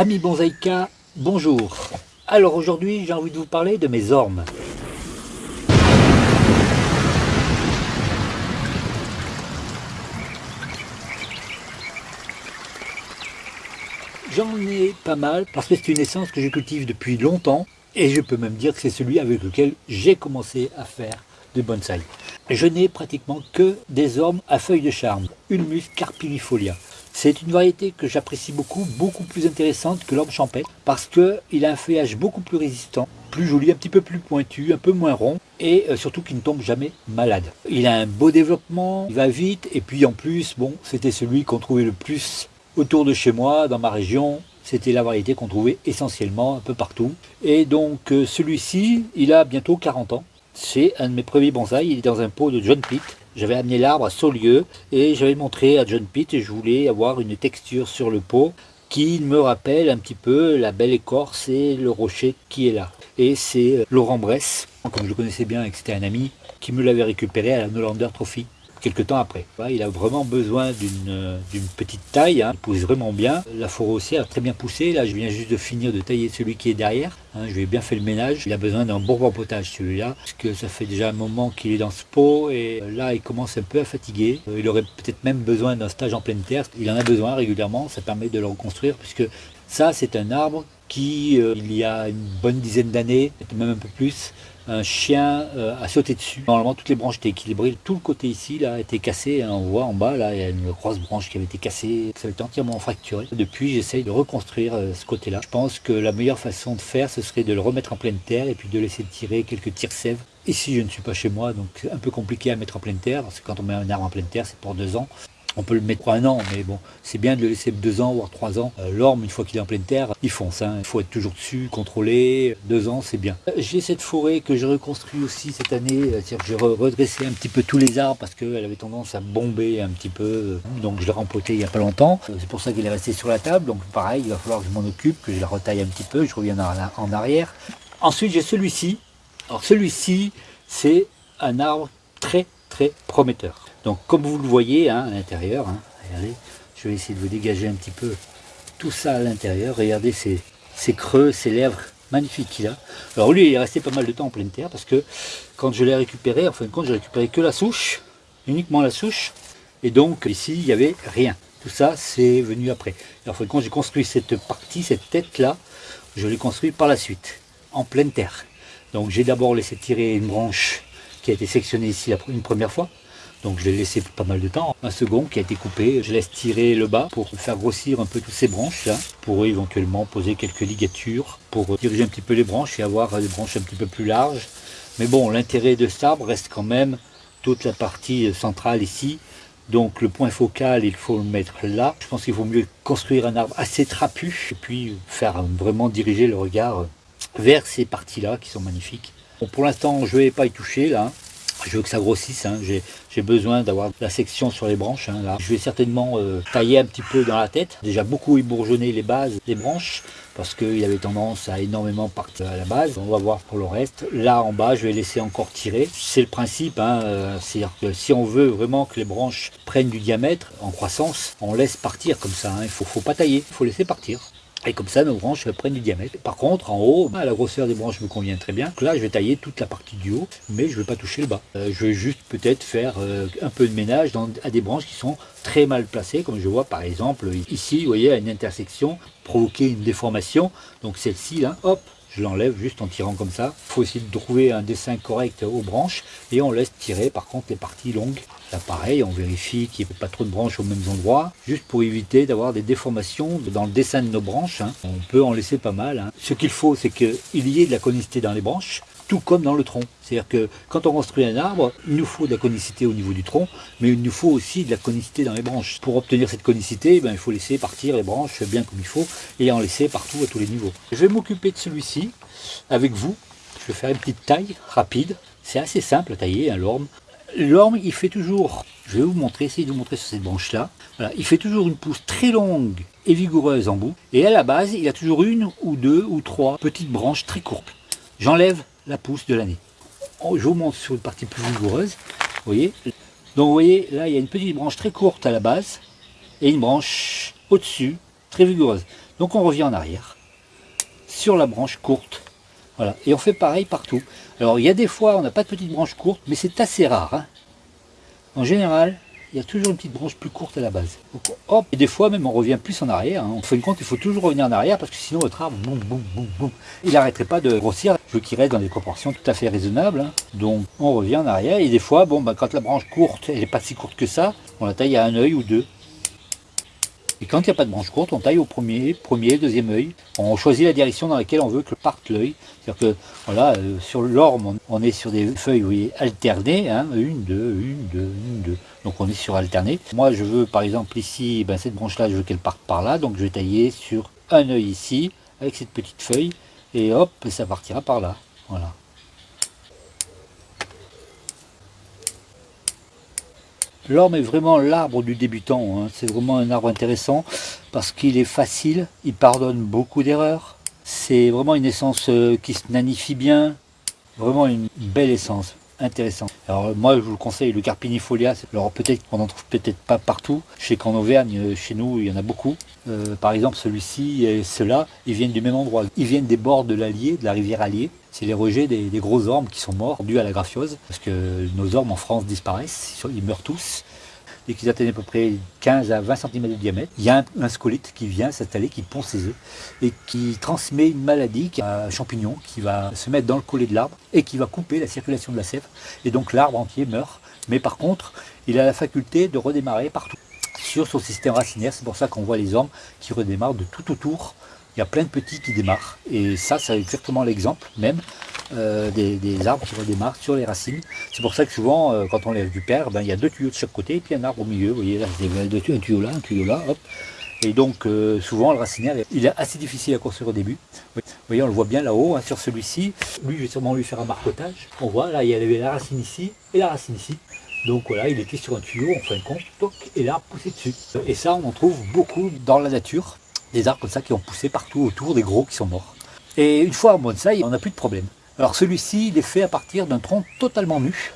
Amis Bonsaïka, bonjour. Alors aujourd'hui, j'ai envie de vous parler de mes ormes. J'en ai pas mal parce que c'est une essence que je cultive depuis longtemps et je peux même dire que c'est celui avec lequel j'ai commencé à faire de bonsaï. Je n'ai pratiquement que des ormes à feuilles de charme, Ulmus carpinifolia. C'est une variété que j'apprécie beaucoup, beaucoup plus intéressante que l'orme champêtre parce qu'il a un feuillage beaucoup plus résistant, plus joli, un petit peu plus pointu, un peu moins rond et euh, surtout qu'il ne tombe jamais malade. Il a un beau développement, il va vite et puis en plus, bon, c'était celui qu'on trouvait le plus autour de chez moi, dans ma région, c'était la variété qu'on trouvait essentiellement un peu partout. Et donc euh, celui-ci, il a bientôt 40 ans. C'est un de mes premiers bonsaïs, il est dans un pot de John Pitt. J'avais amené l'arbre à Saulieu et j'avais montré à John Pitt et je voulais avoir une texture sur le pot qui me rappelle un petit peu la belle écorce et le rocher qui est là. Et c'est euh, Laurent Bresse, comme je le connaissais bien et que c'était un ami, qui me l'avait récupéré à la Nolander Trophy quelques temps après. Il a vraiment besoin d'une petite taille, hein. il pousse vraiment bien. La aussi a très bien poussé, là je viens juste de finir de tailler celui qui est derrière. Hein. je lui ai bien fait le ménage, il a besoin d'un bon potage celui-là, parce que ça fait déjà un moment qu'il est dans ce pot et là il commence un peu à fatiguer. Euh, il aurait peut-être même besoin d'un stage en pleine terre, il en a besoin régulièrement, ça permet de le reconstruire, puisque ça c'est un arbre qui, euh, il y a une bonne dizaine d'années, même un peu plus, un chien euh, a sauté dessus. Normalement, toutes les branches étaient équilibrées. Tout le côté ici là, a été cassé. On voit en bas, là, il y a une grosse branche qui avait été cassée. Ça avait été entièrement fracturé. Depuis, j'essaye de reconstruire euh, ce côté-là. Je pense que la meilleure façon de faire, ce serait de le remettre en pleine terre et puis de laisser tirer quelques tirs sève. Ici, je ne suis pas chez moi, donc un peu compliqué à mettre en pleine terre, parce que quand on met un arbre en pleine terre, c'est pour deux ans. On peut le mettre pour un an, mais bon, c'est bien de le laisser deux ans, voire trois ans. Euh, l'orme, une fois qu'il est en pleine terre, il fonce. Hein. Il faut être toujours dessus, contrôler. Deux ans, c'est bien. Euh, j'ai cette forêt que j'ai reconstruit aussi cette année. Euh, cest j'ai redressé un petit peu tous les arbres parce qu'elle avait tendance à bomber un petit peu. Donc je l'ai rempoté il n'y a pas longtemps. C'est pour ça qu'il est resté sur la table. Donc pareil, il va falloir que je m'en occupe, que je la retaille un petit peu. Je reviens en arrière. Ensuite, j'ai celui-ci. Alors celui-ci, c'est un arbre très très prometteur. Donc comme vous le voyez hein, à l'intérieur, hein, regardez, je vais essayer de vous dégager un petit peu tout ça à l'intérieur. Regardez ces, creux, ces lèvres magnifiques qu'il a. Alors lui, il est resté pas mal de temps en pleine terre parce que quand je l'ai récupéré, en fin de compte, j'ai récupéré que la souche, uniquement la souche. Et donc ici, il n'y avait rien. Tout ça, c'est venu après. en fin de compte, j'ai construit cette partie, cette tête-là, je l'ai construit par la suite, en pleine terre. Donc j'ai d'abord laissé tirer une branche qui a été sectionnée ici une première fois. Donc je l'ai laissé pas mal de temps. Un second qui a été coupé, je laisse tirer le bas pour faire grossir un peu toutes ces branches là, pour éventuellement poser quelques ligatures, pour diriger un petit peu les branches et avoir des branches un petit peu plus larges. Mais bon, l'intérêt de cet arbre reste quand même toute la partie centrale ici. Donc le point focal, il faut le mettre là. Je pense qu'il vaut mieux construire un arbre assez trapu et puis faire vraiment diriger le regard vers ces parties-là qui sont magnifiques. Bon, pour l'instant, je ne vais pas y toucher là je veux que ça grossisse, hein. j'ai besoin d'avoir la section sur les branches. Hein, là. Je vais certainement euh, tailler un petit peu dans la tête, déjà beaucoup ébourgeonner les bases des branches, parce qu'il avait tendance à énormément partir à la base. On va voir pour le reste. Là en bas, je vais laisser encore tirer. C'est le principe, hein, euh, c'est-à-dire que si on veut vraiment que les branches prennent du diamètre en croissance, on laisse partir comme ça, il ne faut, faut pas tailler, il faut laisser partir. Et comme ça, nos branches prennent du diamètre. Par contre, en haut, la grosseur des branches me convient très bien. Là, je vais tailler toute la partie du haut, mais je ne vais pas toucher le bas. Euh, je vais juste peut-être faire euh, un peu de ménage à des branches qui sont très mal placées, comme je vois par exemple ici, vous voyez, à une intersection, provoquer une déformation. Donc celle-ci, là, hop, je l'enlève juste en tirant comme ça. Il faut essayer de trouver un dessin correct aux branches et on laisse tirer par contre les parties longues. Là pareil, on vérifie qu'il n'y ait pas trop de branches aux mêmes endroits, juste pour éviter d'avoir des déformations dans le dessin de nos branches. Hein. On peut en laisser pas mal. Hein. Ce qu'il faut, c'est qu'il y ait de la conicité dans les branches, tout comme dans le tronc. C'est-à-dire que quand on construit un arbre, il nous faut de la conicité au niveau du tronc, mais il nous faut aussi de la conicité dans les branches. Pour obtenir cette conicité, ben, il faut laisser partir les branches bien comme il faut et en laisser partout à tous les niveaux. Je vais m'occuper de celui-ci avec vous. Je vais faire une petite taille rapide. C'est assez simple à tailler, hein, l'orme. L'orme, il fait toujours, je vais vous montrer, essayer de vous montrer sur cette branche-là. Il fait toujours une pousse très longue et vigoureuse en bout. Et à la base, il a toujours une ou deux ou trois petites branches très courtes. J'enlève la pousse de l'année. Oh, je vous montre sur une partie plus vigoureuse. Vous voyez Donc vous voyez, là, il y a une petite branche très courte à la base et une branche au-dessus, très vigoureuse. Donc on revient en arrière, sur la branche courte. Voilà, et on fait pareil partout. Alors il y a des fois, on n'a pas de petite branche courte, mais c'est assez rare. Hein. En général, il y a toujours une petite branche plus courte à la base. et des fois même on revient plus en arrière. Hein. Fin de compte, il faut toujours revenir en arrière parce que sinon votre arbre, boum, boum, boum, boum, il n'arrêterait pas de grossir. Je veux qu'il reste dans des proportions tout à fait raisonnables. Hein. Donc on revient en arrière et des fois, bon, bah, quand la branche courte, elle n'est pas si courte que ça, on la taille à un œil ou deux. Et quand il n'y a pas de branche courte, on taille au premier, premier, deuxième œil. On choisit la direction dans laquelle on veut que parte l'œil. C'est-à-dire que voilà, euh, sur l'orme, on est sur des feuilles alternées, hein, une, deux, une, deux, une, deux. Donc on est sur alterné. Moi je veux par exemple ici, ben, cette branche-là, je veux qu'elle parte par là, donc je vais tailler sur un œil ici, avec cette petite feuille, et hop, ça partira par là. Voilà. L'orme est vraiment l'arbre du débutant, hein. c'est vraiment un arbre intéressant parce qu'il est facile, il pardonne beaucoup d'erreurs, c'est vraiment une essence euh, qui se nanifie bien, vraiment une belle essence, intéressante. Alors moi je vous le conseille, le Carpinifolia, alors peut-être qu'on n'en trouve peut-être pas partout, je sais qu'en Auvergne, euh, chez nous, il y en a beaucoup. Euh, par exemple celui-ci et ceux-là, ils viennent du même endroit, ils viennent des bords de l'Allier, de la rivière Allier, c'est les rejets des, gros ormes qui sont morts dus à la graphiose, parce que nos ormes en France disparaissent, ils meurent tous. Et qu'ils atteignent à peu près 15 à 20 cm de diamètre, il y a un, scolite qui vient s'installer, qui pond ses œufs et qui transmet une maladie, un champignon qui va se mettre dans le collet de l'arbre et qui va couper la circulation de la sève. Et donc l'arbre entier meurt. Mais par contre, il a la faculté de redémarrer partout sur son système racinaire. C'est pour ça qu'on voit les ormes qui redémarrent de tout autour il y a plein de petits qui démarrent. Et ça, c'est exactement l'exemple même euh, des, arbres qui redémarrent sur les racines. C'est pour ça que souvent, euh, quand on les récupère, ben, il y a deux tuyaux de chaque côté et puis un arbre au milieu. Vous voyez là, deux un tuyau là, un tuyau là, hop. Et donc, euh, souvent, le racinaire, il est assez difficile à construire au début. Vous voyez, on le voit bien là-haut, hein, sur celui-ci. Lui, je vais sûrement lui faire un marcotage. On voit, là, il y avait la racine ici et la racine ici. Donc voilà, il était sur un tuyau, en fin de compte, et l'arbre poussait dessus. Et ça, on en trouve beaucoup dans la nature des arbres comme ça qui ont poussé partout autour, des gros qui sont morts. Et une fois en bonsaï, on n'a plus de problème. Alors celui-ci, il est fait à partir d'un tronc totalement nu.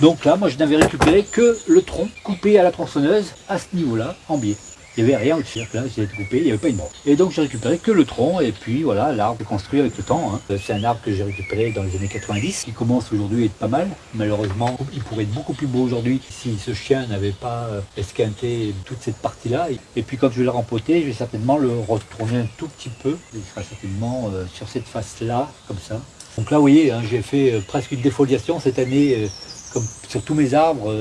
Donc là, moi je n'avais récupéré que le tronc coupé à la tronçonneuse à ce niveau-là, en biais. Il n'y avait rien au-dessus, là, j'ai été coupé, il n'y avait pas une branche. Et donc j'ai récupéré que le tronc, et puis voilà, l'arbre construit avec le temps. Hein. C'est un arbre que j'ai récupéré dans les années 90, qui commence aujourd'hui à être pas mal. Malheureusement, il pourrait être beaucoup plus beau aujourd'hui si ce chien n'avait pas euh, esquinté toute cette partie-là. Et puis quand je vais le rempoter, je vais certainement le retourner un tout petit peu. Il sera certainement euh, sur cette face-là, comme ça. Donc là, vous voyez, hein, j'ai fait euh, presque une défoliation cette année, comme sur tous mes arbres,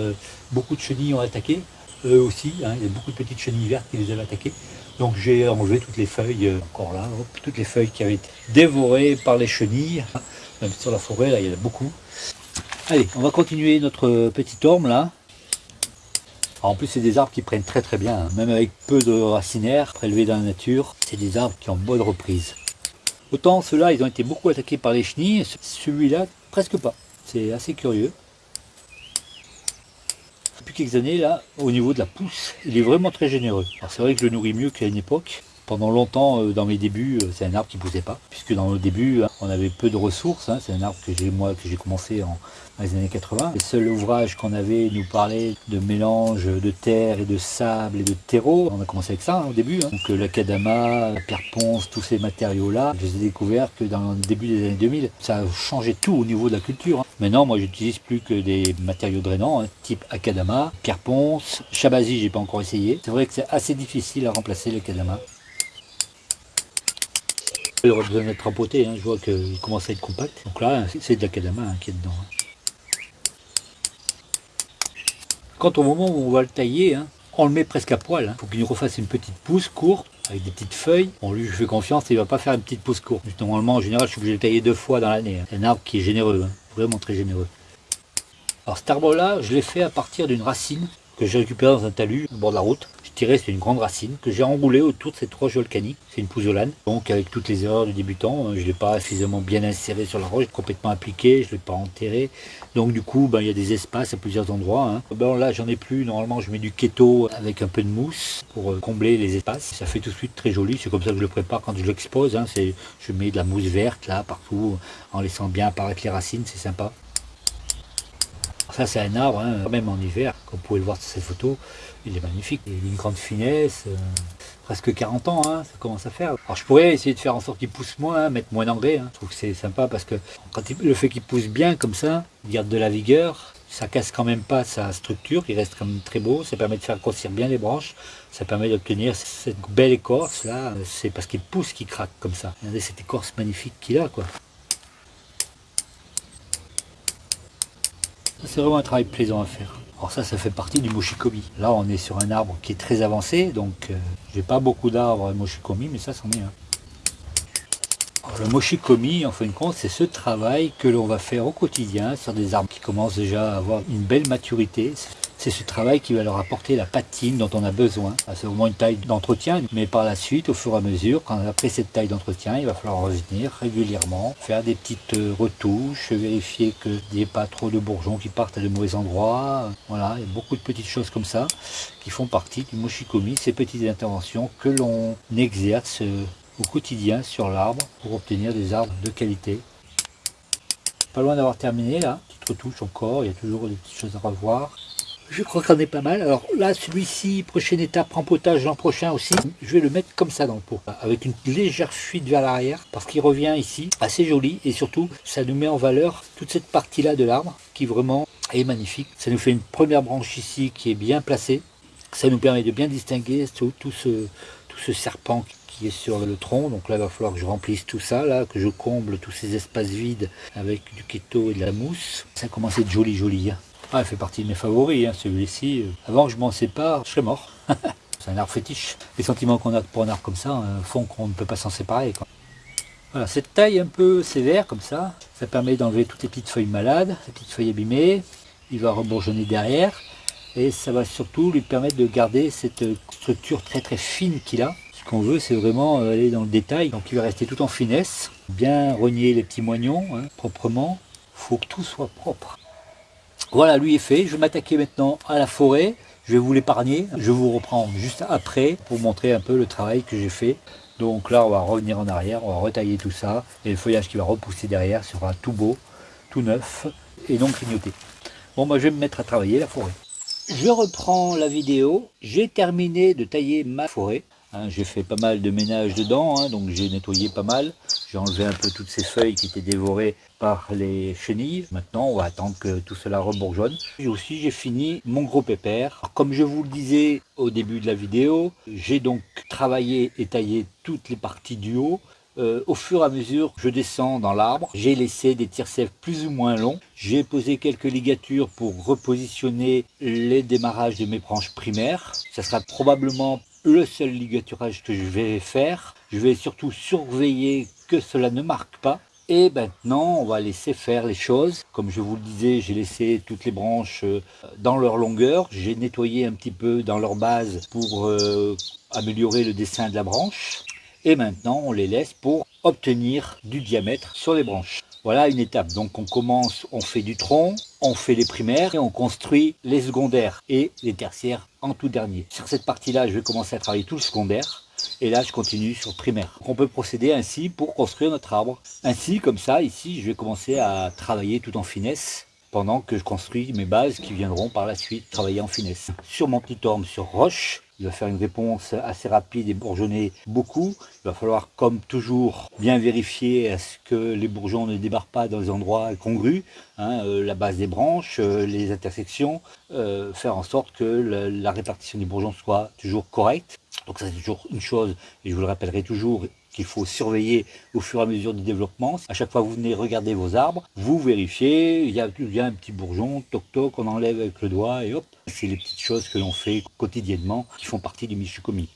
beaucoup de chenilles ont attaqué eux aussi. Hein, il y a beaucoup de petites chenilles vertes qui les avaient attaquées. Donc j'ai enlevé toutes les feuilles, euh, encore là, toutes les feuilles qui avaient été dévorées par les chenilles. Même sur la forêt, là, il y en a beaucoup. Allez, on va continuer notre petit orme là. en plus, c'est des arbres qui prennent très très bien, hein. même avec peu de racinaires prélevés dans la nature. C'est des arbres qui ont bonne reprise. Autant ceux-là, ils ont été beaucoup attaqués par les chenilles, celui-là, presque pas. C'est assez curieux quelques années, là, au niveau de la pousse, il est vraiment très généreux. c'est vrai que je le nourris mieux qu'à une époque. Pendant longtemps, euh, dans mes débuts, euh, c'est un arbre qui poussait pas, puisque dans le début, hein, on avait peu de ressources. Hein. C'est un arbre que j'ai moi que j'ai commencé en, les années 80. Les seuls ouvrages qu'on avait nous parlaient de mélange de terre et de sable et de terreau. On a commencé avec ça hein, au début. Donc euh, l'acadama, la pierre ponce, tous ces matériaux-là, je les ai que dans le début des années 2000. Ça a changé tout au niveau de la culture. Maintenant, moi, j'utilise plus que des matériaux drainants, type akadama, pierre ponce, shabazi, j'ai pas encore essayé. C'est vrai que c'est assez difficile à remplacer l'acadama. Il aurait besoin d'être rempoté, hein. je vois qu'il commence à être compact. Donc là, c'est de l'acadama hein, qui est dedans. Hein. Quand au moment où on va le tailler, on le met presque à poil. Il faut qu'il nous refasse une petite pousse courte avec des petites feuilles. Bon, lui, je fais confiance, il va pas faire une petite pousse courte. Normalement, en général, je suis obligé de le tailler deux fois dans l'année. C'est un arbre qui est généreux, vraiment très généreux. Alors cet arbre-là, je l'ai fait à partir d'une racine que j'ai récupérée dans un talus au bord de la route tiré, c'est une grande racine que j'ai enroulée autour de cette roche volcanique. C'est une pouzzolane. Donc avec toutes les erreurs du débutant, euh, je ne l'ai pas suffisamment bien inséré sur la roche, complètement appliqué, je ne l'ai pas enterré. Donc du coup, ben, il y a des espaces à plusieurs endroits. Hein. Ben, là, j'en ai plus. Normalement, je mets du keto avec un peu de mousse pour euh, combler les espaces. Ça fait tout de suite très joli. C'est comme ça que je le prépare quand je l'expose. Hein. Je mets de la mousse verte là, partout, en laissant bien apparaître les racines. C'est sympa. Ça, c'est un arbre, hein, même en hiver, comme vous pouvez le voir sur cette photo, il est magnifique. Il a une grande finesse. Euh, presque 40 ans, hein, ça commence à faire. Alors je pourrais essayer de faire en sorte qu'il pousse moins, hein, mettre moins d'engrais. Je trouve que c'est sympa parce que quand le fait qu'il pousse bien comme ça, il garde de la vigueur, ça casse quand même pas sa structure, il reste quand même très beau, ça permet de faire grossir bien les branches, ça permet d'obtenir cette belle écorce là, c'est parce qu'il pousse qu'il craque comme ça. Regardez cette écorce magnifique qu'il a quoi. C'est vraiment un travail plaisant à faire. Alors ça, ça fait partie du moshikomi. Là, on est sur un arbre qui est très avancé, donc euh, j'ai pas beaucoup d'arbres moshikomi, mais ça, c'en est un. le moshikomi, en fin de compte, c'est ce travail que l'on va faire au quotidien sur des arbres qui commencent déjà à avoir une belle maturité. C'est ce travail qui va leur apporter la patine dont on a besoin. C'est au moins une taille d'entretien, mais par la suite, au fur et à mesure, quand on a pris cette taille d'entretien, il va falloir revenir régulièrement, faire des petites euh, retouches, vérifier qu'il n'y ait pas trop de bourgeons qui partent à de mauvais endroits. Voilà, il y a beaucoup de petites choses comme ça qui font partie du moshikomi, ces petites interventions que l'on exerce euh, au quotidien sur l'arbre pour obtenir des arbres de qualité. Pas loin d'avoir terminé là, petite retouche encore, il y a toujours des petites choses à revoir. Je crois qu'on est pas mal. Alors là, celui-ci, prochaine étape, rempotage l'an prochain aussi. Je vais le mettre comme ça dans le pot, avec une légère fuite vers l'arrière, parce qu'il revient ici, assez joli, et surtout, ça nous met en valeur toute cette partie-là de l'arbre, qui vraiment est magnifique. Ça nous fait une première branche ici qui est bien placée. Ça nous permet de bien distinguer tout, ce, serpent qui est sur le tronc. Donc là, il va falloir que je remplisse tout ça, là, que je comble tous ces espaces vides avec du keto et de la mousse. Ça commence à être joli, joli. Hein. Ah, il fait partie de mes favoris, hein, celui-ci. Avant que je m'en sépare, je serais mort. c'est un arbre fétiche. Les sentiments qu'on a pour un arbre comme ça euh, font qu'on ne peut pas s'en séparer. Voilà, cette taille un peu sévère comme ça, ça permet d'enlever toutes les petites feuilles malades, les petites feuilles abîmées. Il va rebourgeonner derrière et ça va surtout lui permettre de garder cette structure très très fine qu'il a. Ce qu'on veut, c'est vraiment euh, aller dans le détail. Donc il va rester tout en finesse, bien rogner les petits moignons hein, proprement. Il faut que tout soit propre. Voilà, lui est fait. Je vais m'attaquer maintenant à la forêt. Je vais vous l'épargner. Je vous reprends juste après pour montrer un peu le travail que j'ai fait. Donc là, on va revenir en arrière, on va retailler tout ça. Et le feuillage qui va repousser derrière sera tout beau, tout neuf et non grignoté. Bon, moi, je vais me mettre à travailler la forêt. Je reprends la vidéo. J'ai terminé de tailler ma forêt. Hein, j'ai fait pas mal de ménage dedans, hein, donc j'ai nettoyé pas mal. J'ai enlevé un peu toutes ces feuilles qui étaient dévorées par les chenilles. Maintenant, on va attendre que tout cela rebourgeonne. Et aussi, j'ai fini mon gros pépère. comme je vous le disais au début de la vidéo, j'ai donc travaillé et taillé toutes les parties du haut. Euh, au fur et à mesure, je descends dans l'arbre. J'ai laissé des tire plus ou moins longs. J'ai posé quelques ligatures pour repositionner les démarrages de mes branches primaires. Ça sera probablement le seul ligaturage que je vais faire. Je vais surtout surveiller que cela ne marque pas. Et maintenant, on va laisser faire les choses. Comme je vous le disais, j'ai laissé toutes les branches euh, dans leur longueur. J'ai nettoyé un petit peu dans leur base pour euh, améliorer le dessin de la branche. Et maintenant, on les laisse pour obtenir du diamètre sur les branches. Voilà une étape. Donc on commence, on fait du tronc, on fait les primaires et on construit les secondaires et les tertiaires en tout dernier. Sur cette partie-là, je vais commencer à travailler tout le secondaire. Et là, je continue sur primaire. On peut procéder ainsi pour construire notre arbre. Ainsi, comme ça, ici, je vais commencer à travailler tout en finesse pendant que je construis mes bases qui viendront par la suite travailler en finesse. Sur mon petit orme sur roche, il va faire une réponse assez rapide et bourgeonner beaucoup. Il va falloir, comme toujours, bien vérifier à ce que les bourgeons ne débarquent pas dans les endroits congrus, hein, euh, la base des branches, euh, les intersections, euh, faire en sorte que la répartition des bourgeons soit toujours correcte. Donc ça c'est toujours une chose, et je vous le rappellerai toujours, qu'il faut surveiller au fur et à mesure du développement. À chaque fois que vous venez regarder vos arbres, vous vérifiez, il y a, un petit bourgeon, toc toc, on enlève avec le doigt et hop. C'est les petites choses que l'on fait quotidiennement qui font partie du Michukomi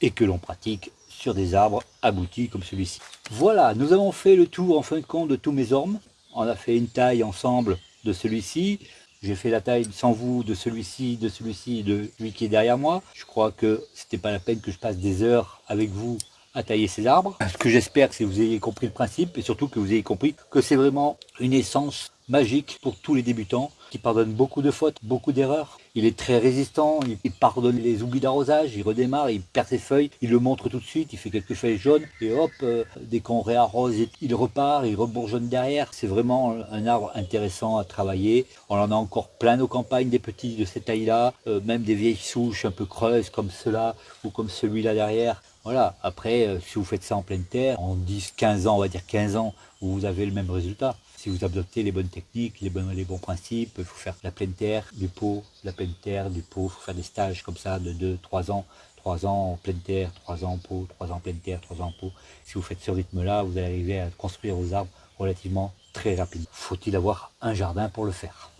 et que l'on pratique sur des arbres aboutis comme celui-ci. Voilà, nous avons fait le tour en fin de compte de tous mes ormes. On a fait une taille ensemble de celui-ci. J'ai fait la taille sans vous de celui-ci, de celui-ci, de celui qui est derrière moi. Je crois que c'était pas la peine que je passe des heures avec vous à tailler ces arbres. Ce que j'espère, c'est que vous ayez compris le principe et surtout que vous ayez compris que c'est vraiment une essence magique pour tous les débutants qui pardonnent beaucoup de fautes, beaucoup d'erreurs Il est très résistant, il pardonne les oublis d'arrosage, il redémarre, il perd ses feuilles, il le montre tout de suite, il fait quelques feuilles jaunes et hop, euh, dès qu'on réarrose, il repart, il rebourgeonne derrière. C'est vraiment un arbre intéressant à travailler. On en a encore plein nos campagnes, des petits de cette taille-là, euh, même des vieilles souches un peu creuses comme cela ou comme celui-là derrière. Voilà, après, euh, si vous faites ça en pleine terre, en 10, 15 ans, on va dire 15 ans, vous avez le même résultat si vous adoptez les bonnes techniques, les bons, principes, il faut faire la pleine terre, du pot, la pleine terre, du pot, il faut faire des stages comme ça de 2, 3 ans, 3 ans en pleine terre, 3 ans en pot, 3 ans en pleine terre, 3 ans en pot. Si vous faites ce rythme-là, vous allez arriver à construire vos arbres relativement très rapidement. Faut-il avoir un jardin pour le faire?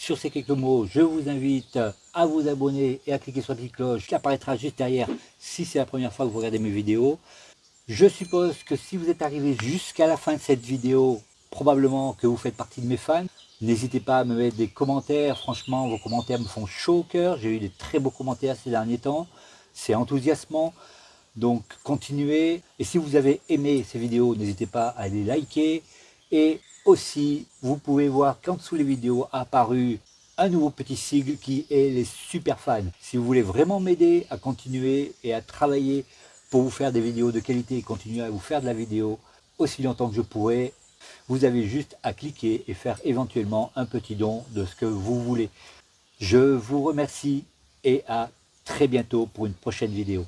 Sur ces quelques mots, je vous invite à vous abonner et à cliquer sur la petite cloche qui apparaîtra juste derrière si c'est la première fois que vous regardez mes vidéos. Je suppose que si vous êtes arrivé jusqu'à la fin de cette vidéo, probablement que vous faites partie de mes fans. N'hésitez pas à me mettre des commentaires, franchement vos commentaires me font chaud au cœur, j'ai eu des très beaux commentaires ces derniers temps, c'est enthousiasmant, donc continuez, et si vous avez aimé ces vidéos, n'hésitez pas à les liker, aussi vous pouvez voir qu'en dessous les vidéos a apparu un nouveau petit sigle qui est les super fans. Si vous voulez vraiment m'aider à continuer et à travailler pour vous faire des vidéos de qualité et continuer à vous faire de la vidéo aussi longtemps que je pourrai, vous avez juste à cliquer et faire éventuellement un petit don de ce que vous voulez. Je vous remercie et à très bientôt pour une prochaine vidéo.